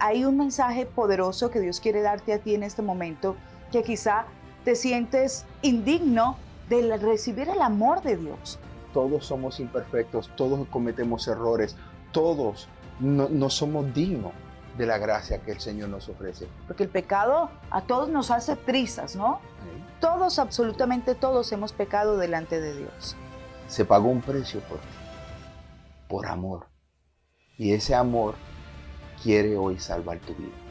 Hay un mensaje poderoso que Dios quiere darte a ti en este momento, que quizá te sientes indigno de recibir el amor de Dios. Todos somos imperfectos, todos cometemos errores, todos no, somos dignos de la gracia que el Señor nos ofrece. Porque el pecado a todos nos hace trizas, ¿no? Todos, absolutamente todos hemos pecado delante de Dios. Se pagó un precio por por amor. Y ese amor quiere hoy salvar tu vida.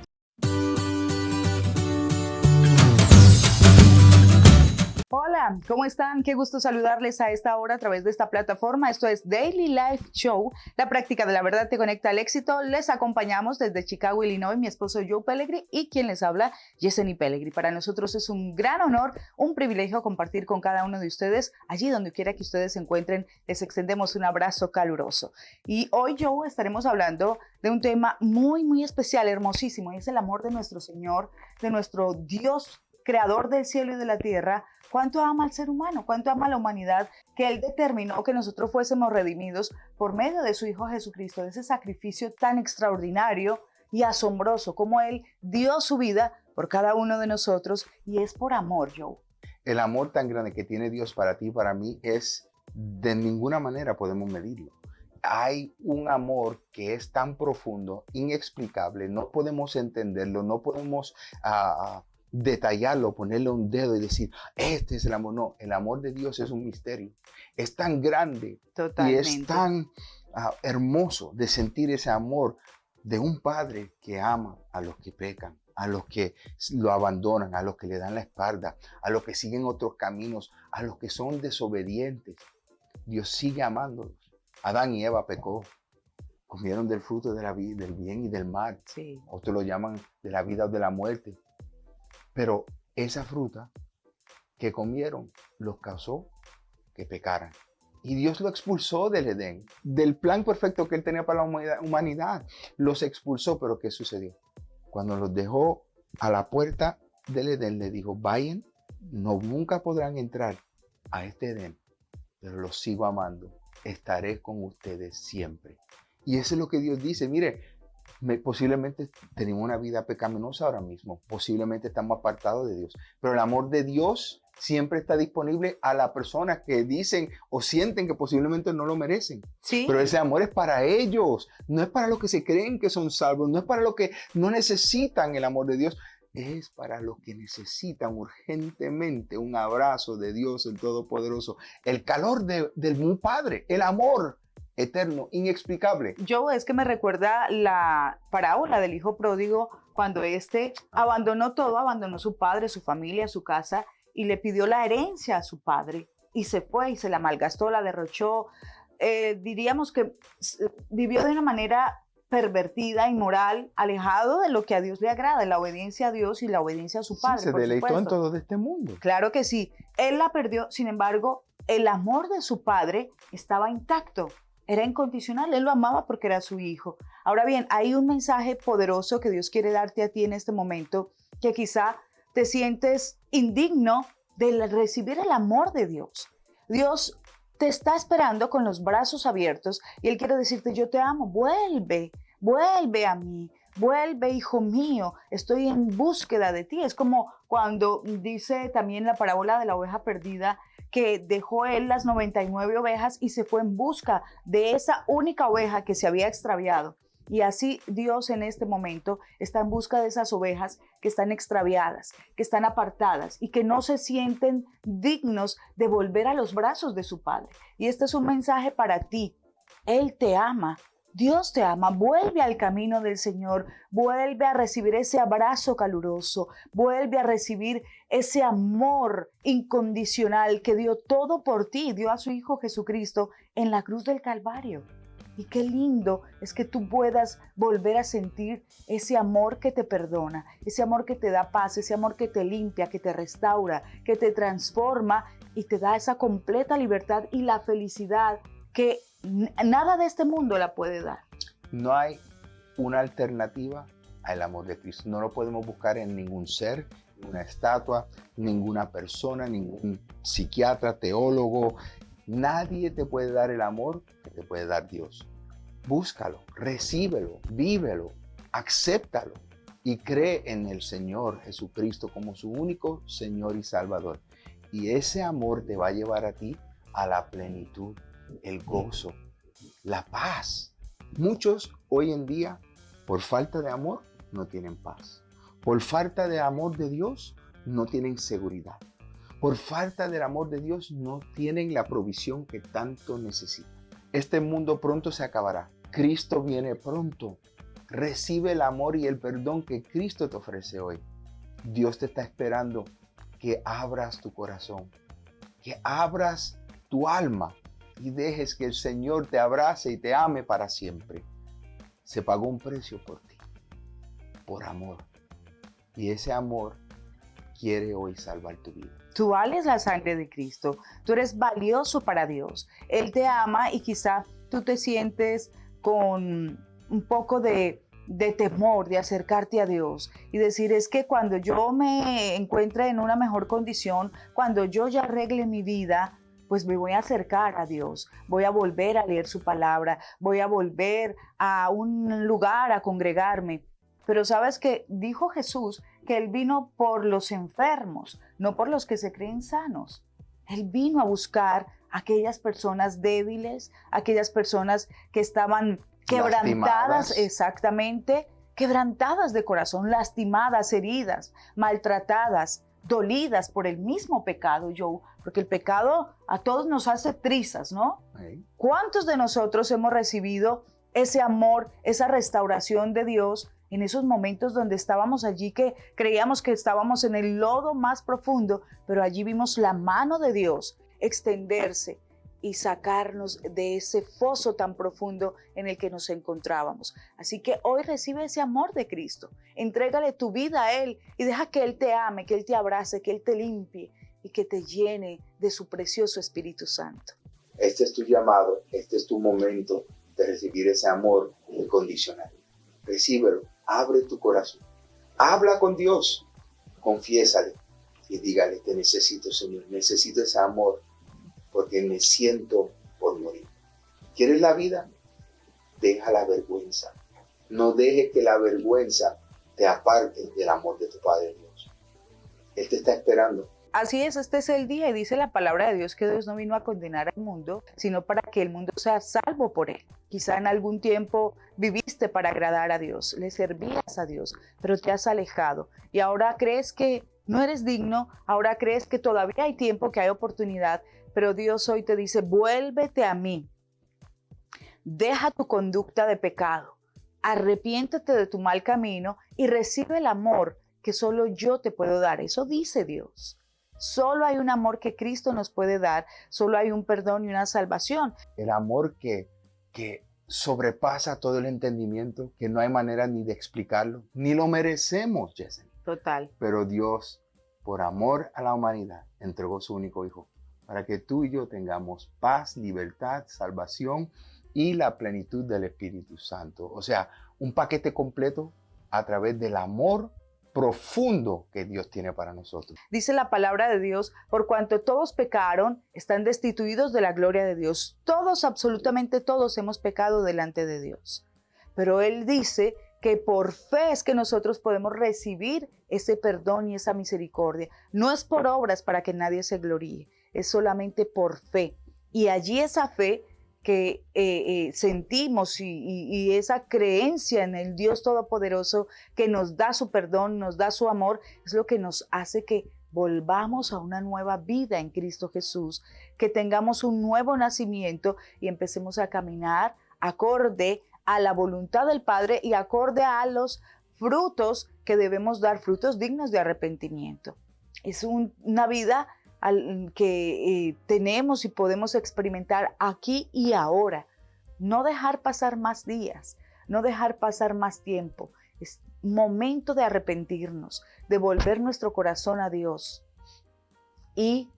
Hola, ¿cómo están? Qué gusto saludarles a esta hora a través de esta plataforma. Esto es Daily Life Show. La práctica de la verdad te conecta al éxito. Les acompañamos desde Chicago, Illinois, mi esposo Joe Pellegri y quien les habla, Yeseni Pellegri. Para nosotros es un gran honor, un privilegio compartir con cada uno de ustedes. Allí donde quiera que ustedes se encuentren, les extendemos un abrazo caluroso. Y hoy, Joe, estaremos hablando de un tema muy, muy especial, hermosísimo, y es el amor de nuestro Señor, de nuestro Dios creador del cielo y de la tierra, cuánto ama al ser humano, cuánto ama a la humanidad, que Él determinó que nosotros fuésemos redimidos por medio de su Hijo Jesucristo, de ese sacrificio tan extraordinario y asombroso, como Él dio su vida por cada uno de nosotros y es por amor, Joe. El amor tan grande que tiene Dios para ti y para mí es de ninguna manera podemos medirlo. Hay un amor que es tan profundo, inexplicable, no podemos entenderlo, no podemos uh, detallarlo, ponerle un dedo y decir, este es el amor. No, el amor de Dios es un misterio. Es tan grande y es tan ah, hermoso de sentir ese amor de un padre que ama a los que pecan, a los que lo abandonan, a los que le dan la espalda, a los que siguen otros caminos, a los que son desobedientes. Dios sigue amándolos. Adán y Eva pecó, comieron del fruto de la vida, del bien y del mal. Otros lo llaman de la vida o de la muerte. Pero esa fruta que comieron los causó que pecaran. Y Dios lo expulsó del Edén, del plan perfecto que él tenía para la humanidad. Los expulsó, pero ¿qué sucedió? Cuando los dejó a la puerta del Edén, le dijo, vayan, no, nunca podrán entrar a este Edén, pero los sigo amando, estaré con ustedes siempre. Y eso es lo que Dios dice, mire, posiblemente tenemos una vida pecaminosa ahora mismo, posiblemente estamos apartados de Dios, pero el amor de Dios siempre está disponible a las personas que dicen o sienten que posiblemente no lo merecen. Sí. Pero ese amor es para ellos, no es para los que se creen que son salvos, no es para los que no necesitan el amor de Dios, es para los que necesitan urgentemente un abrazo de Dios el Todopoderoso, el calor del Padre, el amor eterno, inexplicable. Yo es que me recuerda la parábola del hijo pródigo cuando éste abandonó todo, abandonó su padre, su familia, su casa y le pidió la herencia a su padre y se fue y se la malgastó, la derrochó. Eh, diríamos que vivió de una manera pervertida, inmoral, alejado de lo que a Dios le agrada, la obediencia a Dios y la obediencia a su padre. se deleitó en todo de este mundo. Claro que sí. Él la perdió, sin embargo, el amor de su padre estaba intacto era incondicional, él lo amaba porque era su hijo. Ahora bien, hay un mensaje poderoso que Dios quiere darte a ti en este momento, que quizá te sientes indigno de recibir el amor de Dios. Dios te está esperando con los brazos abiertos y Él quiere decirte, yo te amo, vuelve, vuelve a mí, vuelve, hijo mío, estoy en búsqueda de ti. Es como cuando dice también la parábola de la oveja perdida, que dejó él las 99 ovejas y se fue en busca de esa única oveja que se había extraviado. Y así Dios en este momento está en busca de esas ovejas que están extraviadas, que están apartadas y que no se sienten dignos de volver a los brazos de su Padre. Y este es un mensaje para ti. Él te ama Dios te ama, vuelve al camino del Señor, vuelve a recibir ese abrazo caluroso, vuelve a recibir ese amor incondicional que dio todo por ti, dio a su Hijo Jesucristo en la cruz del Calvario. Y qué lindo es que tú puedas volver a sentir ese amor que te perdona, ese amor que te da paz, ese amor que te limpia, que te restaura, que te transforma y te da esa completa libertad y la felicidad que nada de este mundo la puede dar. No hay una alternativa al amor de Cristo. No lo podemos buscar en ningún ser, una estatua, ninguna persona, ningún psiquiatra, teólogo. Nadie te puede dar el amor que te puede dar Dios. Búscalo, recíbelo, vívelo, acéptalo y cree en el Señor Jesucristo como su único Señor y Salvador. Y ese amor te va a llevar a ti a la plenitud, el gozo, la paz. Muchos hoy en día, por falta de amor, no tienen paz. Por falta de amor de Dios, no tienen seguridad. Por falta del amor de Dios, no tienen la provisión que tanto necesitan. Este mundo pronto se acabará. Cristo viene pronto. Recibe el amor y el perdón que Cristo te ofrece hoy. Dios te está esperando que abras tu corazón, que abras tu alma y dejes que el Señor te abrace y te ame para siempre. Se pagó un precio por ti, por amor. Y ese amor quiere hoy salvar tu vida. Tú vales la sangre de Cristo, tú eres valioso para Dios. Él te ama y quizá tú te sientes con un poco de, de temor de acercarte a Dios y decir es que cuando yo me encuentre en una mejor condición, cuando yo ya arregle mi vida, pues me voy a acercar a Dios, voy a volver a leer su palabra, voy a volver a un lugar a congregarme. Pero sabes que dijo Jesús que Él vino por los enfermos, no por los que se creen sanos. Él vino a buscar a aquellas personas débiles, aquellas personas que estaban quebrantadas, exactamente, quebrantadas de corazón, lastimadas, heridas, maltratadas, dolidas por el mismo pecado, Joe, porque el pecado a todos nos hace trizas, ¿no? ¿Cuántos de nosotros hemos recibido ese amor, esa restauración de Dios en esos momentos donde estábamos allí que creíamos que estábamos en el lodo más profundo, pero allí vimos la mano de Dios extenderse y sacarnos de ese foso tan profundo en el que nos encontrábamos. Así que hoy recibe ese amor de Cristo, entrégale tu vida a Él y deja que Él te ame, que Él te abrace, que Él te limpie que te llene de su precioso Espíritu Santo. Este es tu llamado, este es tu momento de recibir ese amor incondicional. Recíbelo, abre tu corazón, habla con Dios, confiésale y dígale, te necesito Señor, necesito ese amor porque me siento por morir. ¿Quieres la vida? Deja la vergüenza. No deje que la vergüenza te aparte del amor de tu Padre Dios. Él te está esperando. Así es, este es el día y dice la palabra de Dios que Dios no vino a condenar al mundo, sino para que el mundo sea salvo por él. Quizá en algún tiempo viviste para agradar a Dios, le servías a Dios, pero te has alejado y ahora crees que no eres digno, ahora crees que todavía hay tiempo, que hay oportunidad, pero Dios hoy te dice, vuélvete a mí. Deja tu conducta de pecado. Arrepiéntete de tu mal camino y recibe el amor que solo yo te puedo dar. Eso dice Dios. Solo hay un amor que Cristo nos puede dar, solo hay un perdón y una salvación. El amor que, que sobrepasa todo el entendimiento, que no hay manera ni de explicarlo, ni lo merecemos, Jesse. Total. Pero Dios, por amor a la humanidad, entregó su único Hijo para que tú y yo tengamos paz, libertad, salvación y la plenitud del Espíritu Santo. O sea, un paquete completo a través del amor profundo que Dios tiene para nosotros. Dice la palabra de Dios, por cuanto todos pecaron, están destituidos de la gloria de Dios. Todos, absolutamente todos hemos pecado delante de Dios. Pero Él dice que por fe es que nosotros podemos recibir ese perdón y esa misericordia. No es por obras para que nadie se gloríe, es solamente por fe. Y allí esa fe que eh, eh, sentimos y, esa creencia en el Dios Todopoderoso que nos da su perdón, nos da su amor, es lo que nos hace que volvamos a una nueva vida en Cristo Jesús, que tengamos un nuevo nacimiento y empecemos a caminar acorde a la voluntad del Padre y acorde a los frutos que debemos dar, frutos dignos de arrepentimiento. Es una vida que eh, tenemos y podemos experimentar aquí y ahora. No dejar pasar más días, no dejar pasar más tiempo. Es momento de arrepentirnos, de volver nuestro corazón a Dios y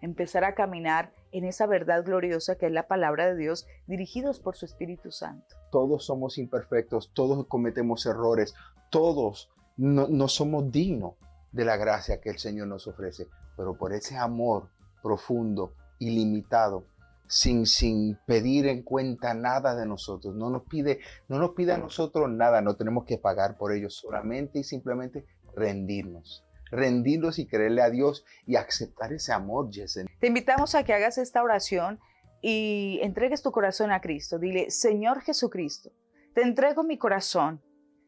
empezar a caminar en esa verdad gloriosa que es la palabra de Dios, dirigidos por su Espíritu Santo. Todos somos imperfectos, todos cometemos errores, todos no, no somos dignos de la gracia que el Señor nos ofrece pero por ese amor profundo, ilimitado, sin, sin pedir en cuenta nada de nosotros. No nos pide, no nos pide a nosotros nada, no tenemos que pagar por ello, solamente y simplemente rendirnos. Rendirnos y creerle a Dios y aceptar ese amor. Te invitamos a que hagas esta oración y entregues tu corazón a Cristo. Dile, Señor Jesucristo, te entrego mi corazón,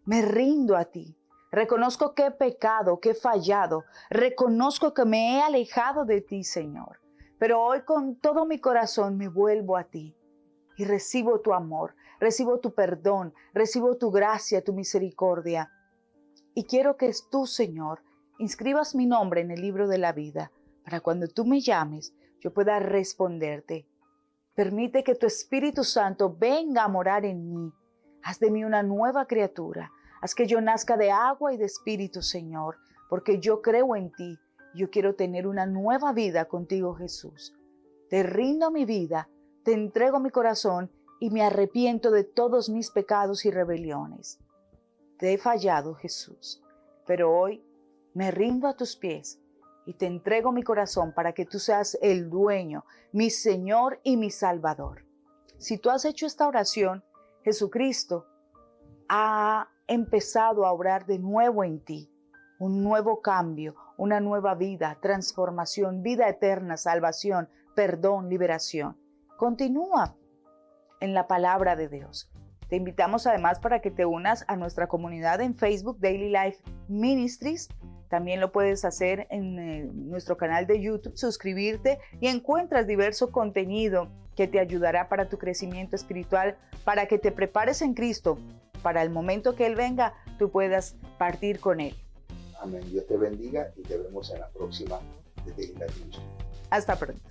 me rindo a ti. Reconozco que he pecado, que he fallado. Reconozco que me he alejado de ti, Señor. Pero hoy con todo mi corazón me vuelvo a ti y recibo tu amor, recibo tu perdón, recibo tu gracia, tu misericordia. Y quiero que tú, Señor, inscribas mi nombre en el libro de la vida, para cuando tú me llames, yo pueda responderte. Permite que tu Espíritu Santo venga a morar en mí. Haz de mí una nueva criatura. Haz que yo nazca de agua y de espíritu, Señor, porque yo creo en ti yo quiero tener una nueva vida contigo, Jesús. Te rindo mi vida, te entrego mi corazón y me arrepiento de todos mis pecados y rebeliones. Te he fallado, Jesús, pero hoy me rindo a tus pies y te entrego mi corazón para que tú seas el dueño, mi Señor y mi Salvador. Si tú has hecho esta oración, Jesucristo ha empezado a obrar de nuevo en ti, un nuevo cambio, una nueva vida, transformación, vida eterna, salvación, perdón, liberación. Continúa en la palabra de Dios. Te invitamos además para que te unas a nuestra comunidad en Facebook Daily Life Ministries. También lo puedes hacer en eh, nuestro canal de YouTube, suscribirte y encuentras diverso contenido que te ayudará para tu crecimiento espiritual, para que te prepares en Cristo, para el momento que Él venga, tú puedas partir con Él. Amén. Dios te bendiga y te vemos en la próxima de Hasta pronto.